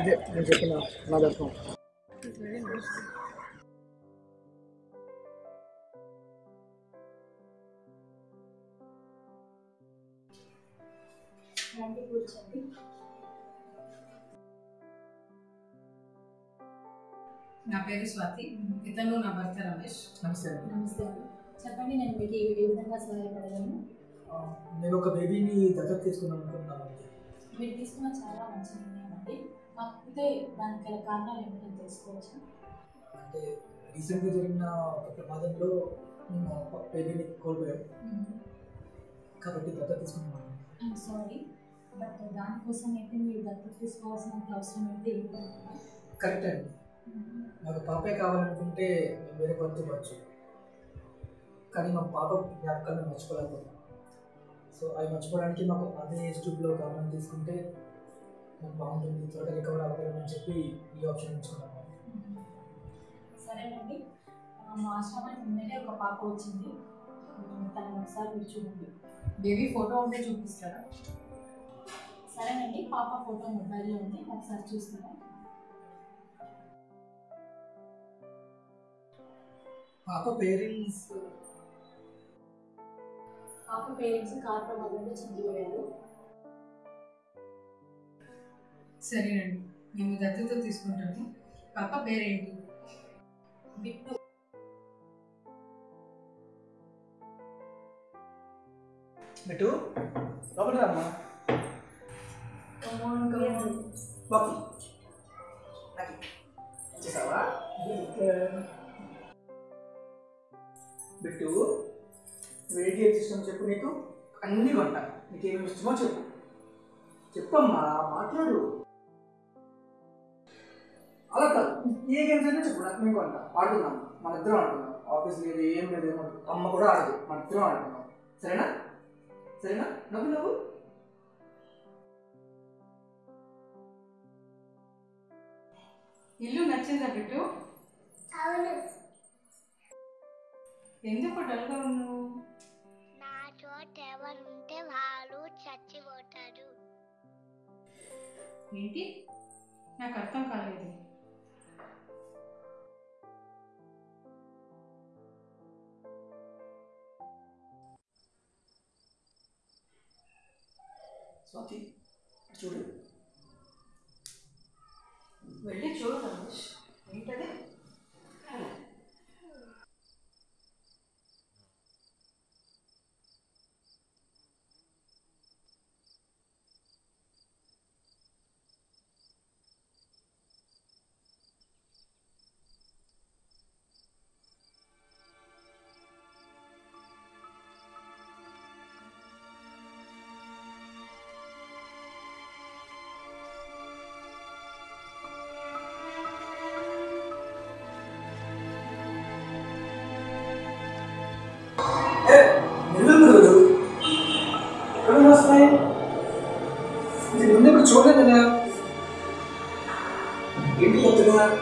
ఇదే నేను చెప్పిన నా దర్శనం నా పేరు స్వాతి. ఇతను నా భర్త రమేష్. నమస్తే అండి. నమస్తే అండి. చెప్పండి నేను మీకు ఏ విధంగా సహాయపడగలను? నేను ఒక బేబీని దత్తత తీసుకుందాం అనుకుంటున్నాను మీరు తీసుకున్న చాలా మంచి నిర్ణయం అండి. కాకపోతే దానికి గల కారణాలు తెలుసుకోవచ్చా? అంటే రీసెంట్గా జరిగిన ఒక ప్రమాదంలో మేము బేబీని కోల్పోయాం. కాబట్టి దత్తత తీసుకున్నాం. ఐఎమ్ సారీ బట్ దానికోసం అయితే మీరు దత్తత తీసుకోవాల్సినంత అవసరం అయితే కరెక్ట్ అండి. నాకు పాపే కావాలనుకుంటే మేము వేరే ఇవ్వచ్చు కానీ మా పాప జ్ఞాపకాలను మర్చిపోలేకపోతున్నాం. సో అవి మర్చిపోవడానికి మాకు అదే ట్యూబ్లో గవర్నమెంట్ తీసుకుంటే మాకు బాగుంటుంది త్వరగా రికవర్ అవ్వగలమని చెప్పి ఈ ఆప్షన్ ఎంచుకున్నాము సరేనండి. మా ఆశ్రమానికి నిన్ననే ఒక పాప వచ్చింది. తనని ఒకసారి మీరు చూడండి. బేబీ ఫోటో ఉంటే చూపిస్తారా? సరేనండి పాప ఫోటో మొబైల్లో ఉంది. ఒకసారి చూస్తారా పాప పేరెంట్స్ పాప పేరెంట్స్ కార్ ప్రమాదంలో చనిపోయారు సరేనండి. మేము దత్తత తీసుకుంటాము పాప పేరేంటి? బిట్టు. బిట్టు లోపల రామ్మా. బాబు నాకు ఇచ్చేసావా బిట్టు వెయిట్ ఏం ఇష్టం చెప్పు నీకు. అన్ని కొంట. నీకు ఏమేమి ఇష్టమో చెప్పు. చెప్పమ్మా మాట్లాడు. అలా కాదు. ఏ గేమ్స్ అయినా నాకు మేము కొంట ఆడుకుందాం. మన ఇద్దరం ఆడుకుందాం. ఆఫీస్ లేదు ఏం లేదు. ఏమో అమ్మ కూడా ఆడదు. మన ఇద్దరం ఆడుకుందాం. సరేనా? సరేనా? నవ్వు నవ్వు. ఇల్లు నచ్చిందా బిట్టు అవును. ఎందుకు డల్గా ఉన్నావు? నా చోట ఎవరుంటే వాళ్ళు చచ్చిపోతారు. ఏంటి? నాకు అర్థం కాలేదు. స్వాతి చూడు. వెళ్ళి చూడు రమేష్. ఏంటది? ఎక్కడ వస్తాయి ఇది ముందు ఎప్పుడు చూడలేదు కదా ఏంటి కొత్తగా కానీ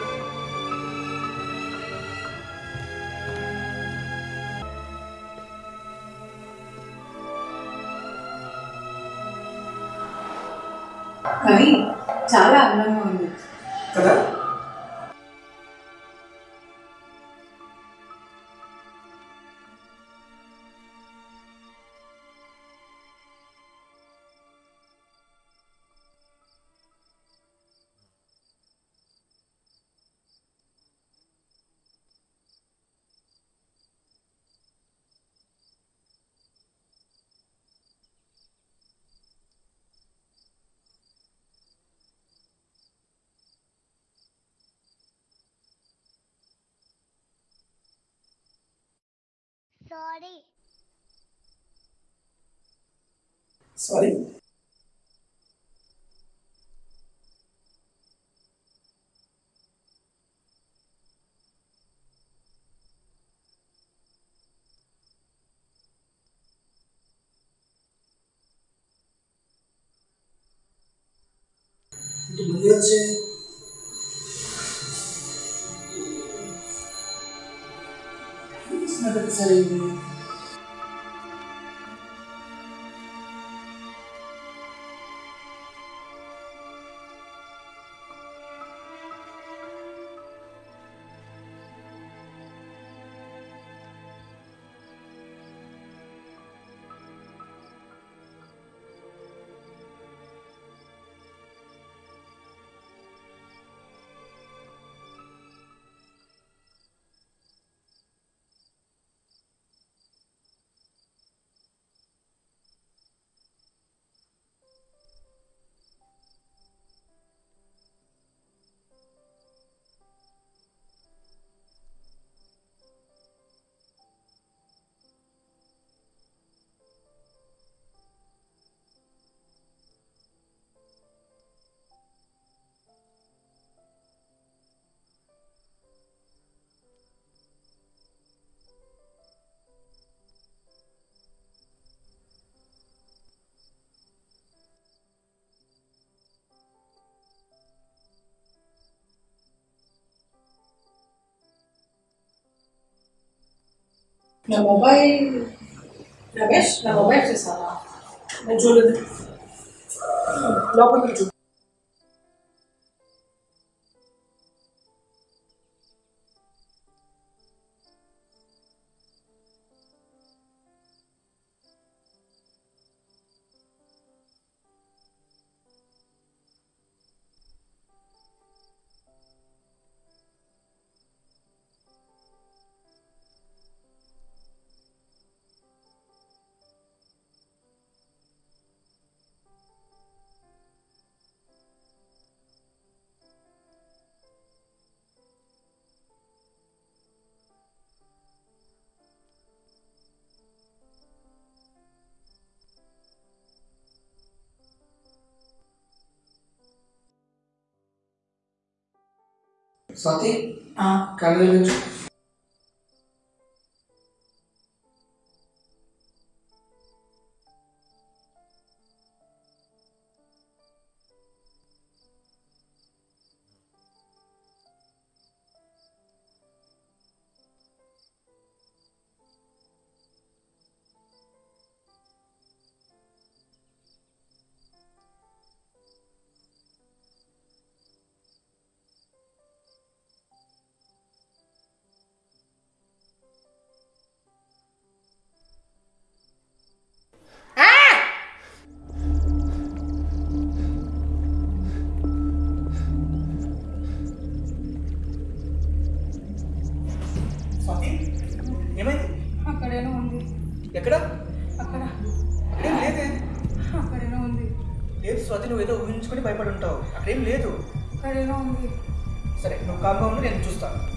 సారీ సారీ ఇది మళ్ళీ వచ్చే సరే నా మొబైల్ రమేష్ నా మొబైల్ చూసావా నేను చూడలేదు లోపలికి చూ స్వాతి ఆ, కళ్ళు నుంచి నువ్వు ఏదో ఊహించుకొని భయపడి ఉంటావు అక్కడేం లేదు. ఉంది. సరే నువ్వు ఉండు నేను చూస్తాను.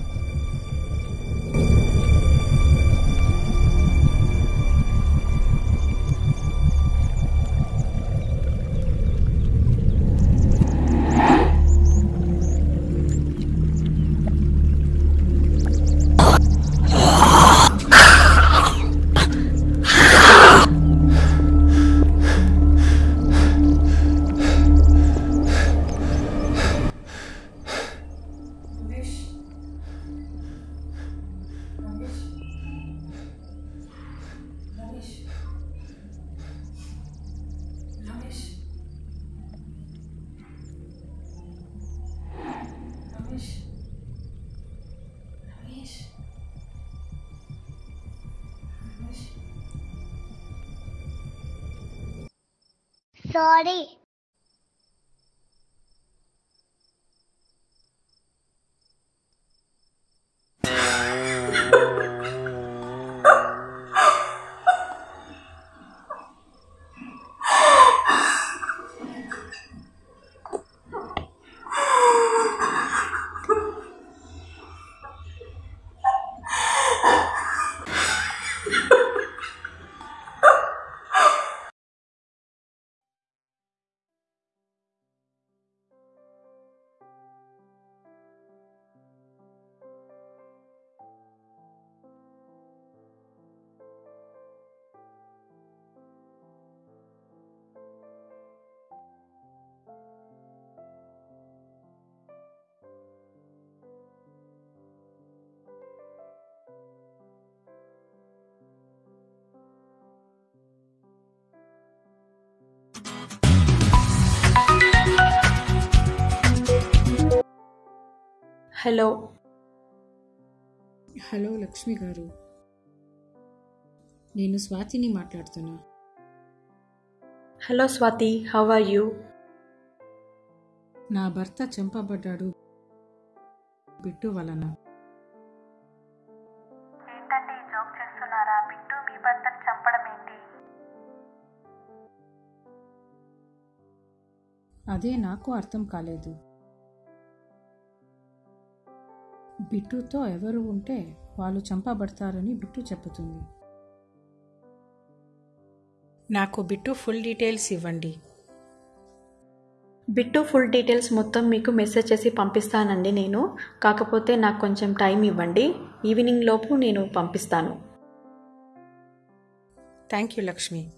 Sorry hello. హలో లక్ష్మి గారు. నేను స్వాతిని మాట్లాడుతున్నా. Hello Swathi how are you? నా భర్త చంపబడ్డాడు. బిట్టు వలన. ఏంటండి జోక్ చేస్తున్నారా? బిట్టు మీ భర్తను చంపడం ఏంటి? అదే నాకు అర్థం కాలేదు. బిట్టుతో ఎవరు ఉంటే వాళ్ళు చంపబడతారని బిట్టు చెప్పుతుంది నాకు బిట్టు ఫుల్ డీటెయిల్స్ ఇవ్వండి. బిట్టు ఫుల్ డీటెయిల్స్ మొత్తం మీకు మెసేజ్ చేసి పంపిస్తానండి నేను. కాకపోతే నాకు కొంచెం టైం ఇవ్వండి. ఈవినింగ్ లోపు నేను పంపిస్తాను. థ్యాంక్ యూ లక్ష్మి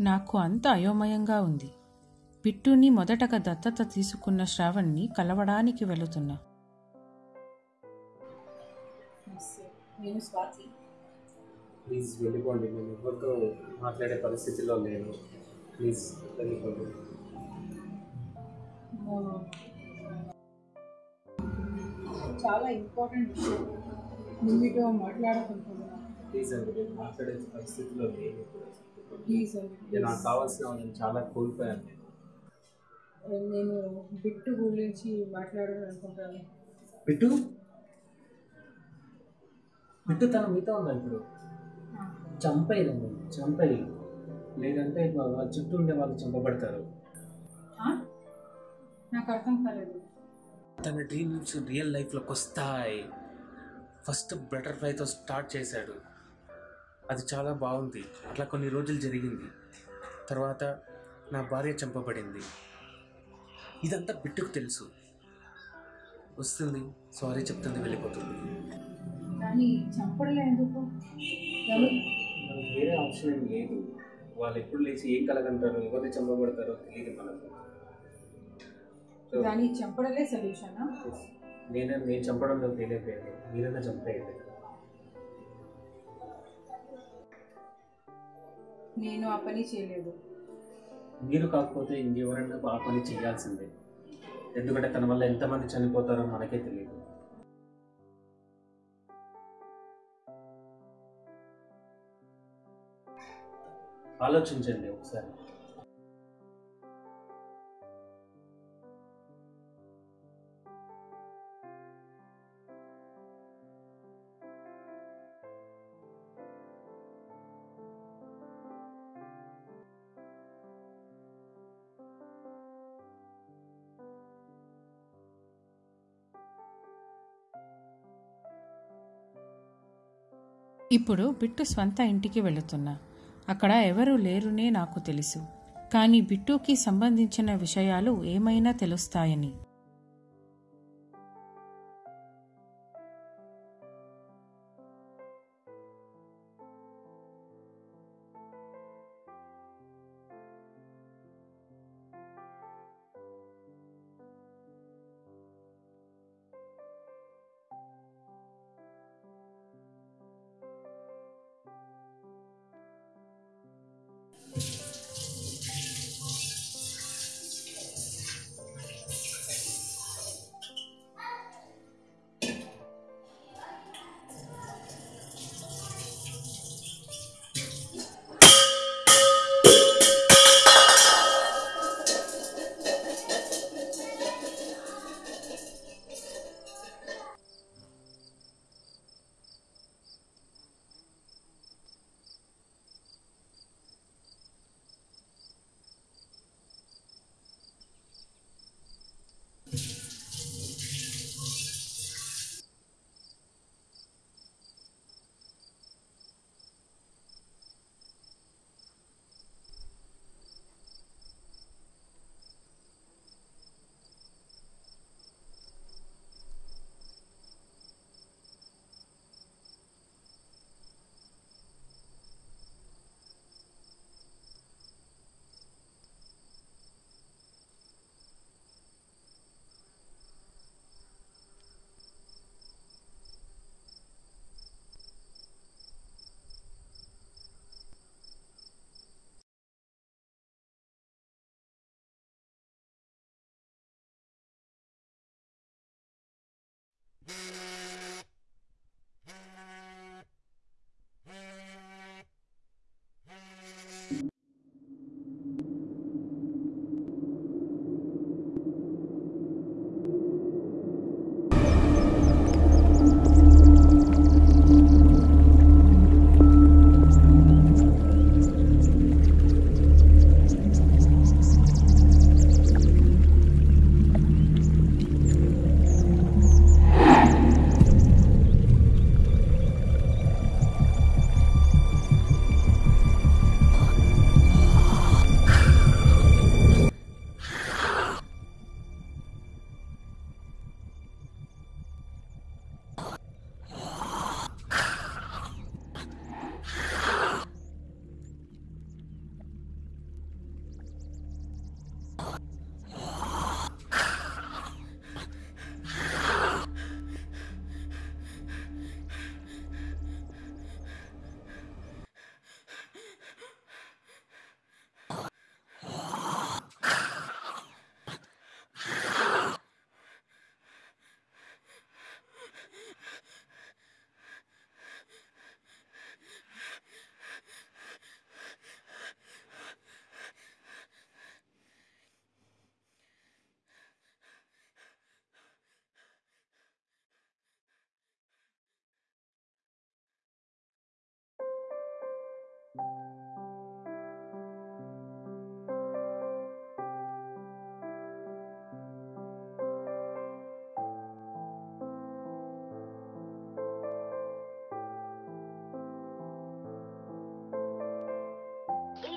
నాకు అంత అయోమయంగా ఉంది. బిట్టుని మొదటగా దత్తత తీసుకున్న శ్రావణ్ని కలవడానికి వెళుతున్నా. నేను స్వాతి. ప్లీజ్ వెళ్ళిపోండి. నేను ఎవరితో మాట్లాడే పరిస్థితిలో లేను. ప్లీజ్ వెళ్ళిపోండి. చాలా ఇంపార్టెంట్ విషయం. మీతో మాట్లాడాలనుకుంటున్నాను ప్లీజ్ అండి మాట్లాడే పరిస్థితిలో లేను. నాకు కావాల్సిన వాళ్ళని చాలా కోల్పోయాను. నేను నేను బిట్టు గురించి మాట్లాడాలనుకుంటాను బిట్టు? బిట్టు తన మీతో ఉన్నా ఇప్పుడు? చంపేయలేము చంపేయి లేదంటే వాళ్ళ చుట్టూ ఉండే వాళ్ళు చంపబడతారు. నాకు అర్థం కాలేదు. తన డ్రీమ్స్ రియల్ లైఫ్లోకి వస్తాయి. ఫస్ట్ బటర్ఫ్లైతో స్టార్ట్ చేశాడు. అది చాలా బాగుంది. అట్లా కొన్ని రోజులు జరిగింది. తర్వాత నా భార్య చంపబడింది. ఇదంతా బిట్టుకు తెలుసు. వస్తుంది. సారీ చెప్తుంది వెళ్ళిపోతుంది. కానీ వేరే ఆప్షన్ ఏం లేదు. వాళ్ళు ఎప్పుడు లేచి ఏం కలగంటారు? ఎవరిని చంపబడతారో తెలియదు మనకు. So, దాన్ని చంపడలే సొల్యూషనా? నేనే నేను చంపడంలో ఫెయిల్ అయిపోయాను మీరైనా చంపేయండి. నేను ఆ పని చేయలేదు. మీరు కాకపోతే ఇంకెవరైనా ఆ పని చేయాల్సిందే. ఎందుకంటే తన వల్ల ఎంతమంది చనిపోతారో మనకే తెలియదు. ఆలోచించండి ఒకసారి. ఇప్పుడు బిట్టు స్వంత ఇంటికి వెళుతున్నా. అక్కడ ఎవరూ లేరునే నాకు తెలుసు. కానీ బిట్టుకి సంబంధించిన విషయాలు ఏమైనా తెలుస్తాయని.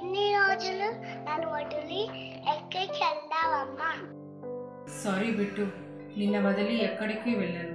ఇన్ని రోజులు నన్ను వదిలి ఎక్కడికి వెళ్దావమ్మా? సారీ బిట్టు నిన్న వదిలి ఎక్కడికి వెళ్ళను.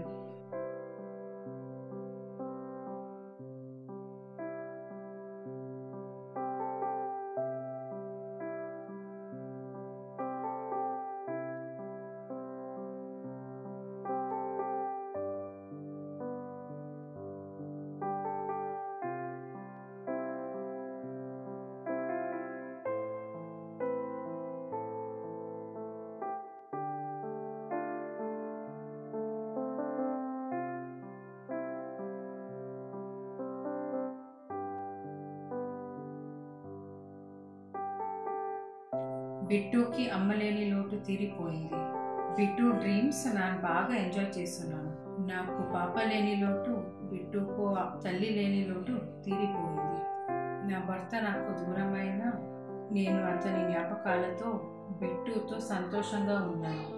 బిట్టుకి అమ్మలేని లోటు తీరిపోయింది. బిట్టు డ్రీమ్స్ నేను బాగా ఎంజాయ్ చేస్తున్నాను. నాకు పాప లేని లోటు బిట్టుకు తల్లి లేని లోటు తీరిపోయింది. నా భర్త నాకు దూరమైన నేను అతని జ్ఞాపకాలతో బిట్టుతో సంతోషంగా ఉన్నాను.